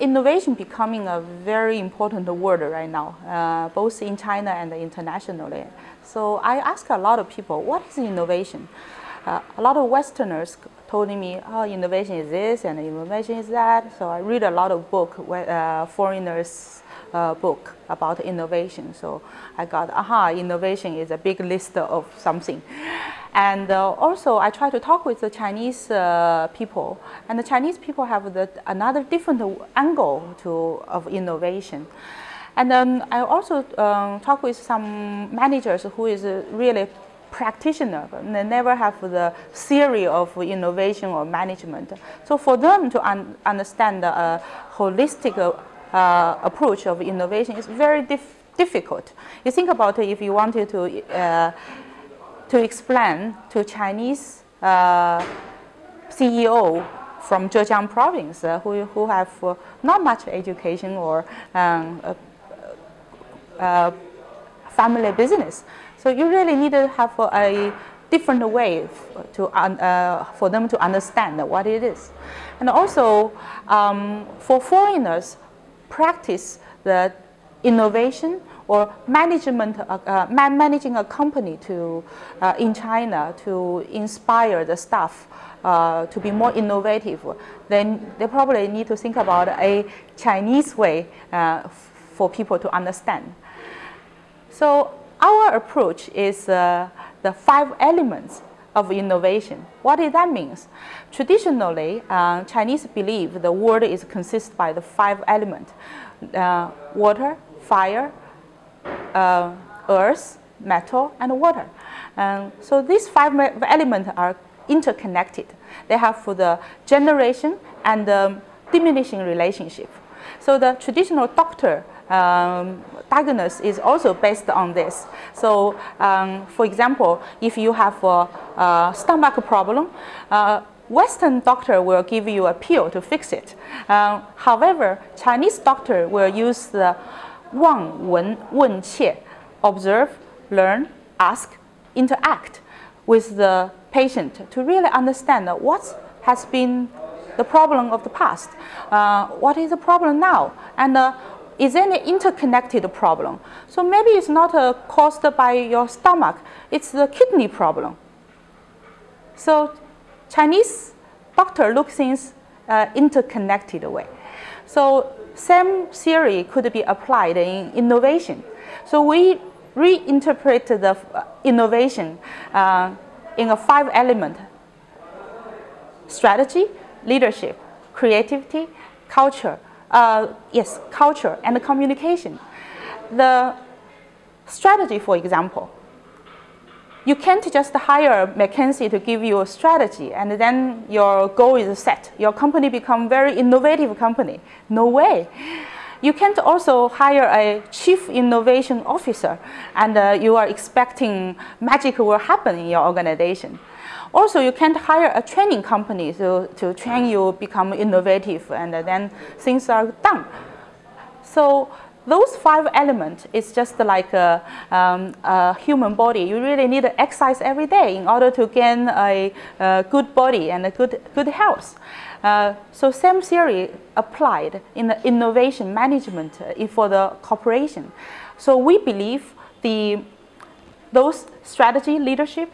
innovation becoming a very important word right now, uh, both in China and internationally. So I ask a lot of people, what is innovation? Uh, a lot of Westerners told me, oh, innovation is this and innovation is that. So I read a lot of book, uh, foreigners uh, book about innovation. So I got, aha, innovation is a big list of something. And uh, also I try to talk with the Chinese uh, people and the Chinese people have the, another different angle to, of innovation. And then I also um, talk with some managers who is really practitioner. They never have the theory of innovation or management. So for them to un understand the uh, holistic uh, approach of innovation is very dif difficult. You think about it if you wanted to, uh, to explain to Chinese uh, CEO from Zhejiang province uh, who, who have uh, not much education or um, family business. So you really need to have a different way to, uh, for them to understand what it is. And also, um, for foreigners, practice the innovation or management, uh, uh, managing a company to, uh, in China to inspire the staff uh, to be more innovative, then they probably need to think about a Chinese way uh, for people to understand. So our approach is uh, the five elements of innovation. What does that mean? Traditionally, Chinese believe the world is consist by the five elements. Water, fire, uh, earth, metal, and water. So these five elements are interconnected. They have for the generation and diminishing relationship. So the traditional doctor um, diagnosis is also based on this. So, um, for example, if you have a, a stomach problem, uh, Western doctor will give you a pill to fix it. Um, however, Chinese doctor will use the Wang Wen Wen Qie, observe, learn, ask, interact with the patient to really understand what has been the problem of the past, uh, what is the problem now, and uh, is an interconnected problem. So maybe it's not uh, caused by your stomach, it's the kidney problem. So Chinese doctor look things uh, interconnected way. So same theory could be applied in innovation. So we reinterpret the uh, innovation uh, in a five element strategy, leadership, creativity, culture, uh, yes, culture and communication. The strategy, for example, you can't just hire McKinsey to give you a strategy and then your goal is set. Your company become very innovative company. No way. You can't also hire a chief innovation officer and uh, you are expecting magic will happen in your organization. Also, you can't hire a training company to, to train you become innovative and then things are done. So those five elements is just like a, um, a, human body. You really need to exercise every day in order to gain a, a good body and a good, good health. Uh, so same theory applied in the innovation management uh, for the corporation. So we believe the, those strategy leadership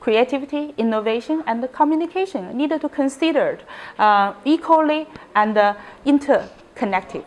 creativity, innovation, and communication needed to consider uh, equally and uh, interconnected.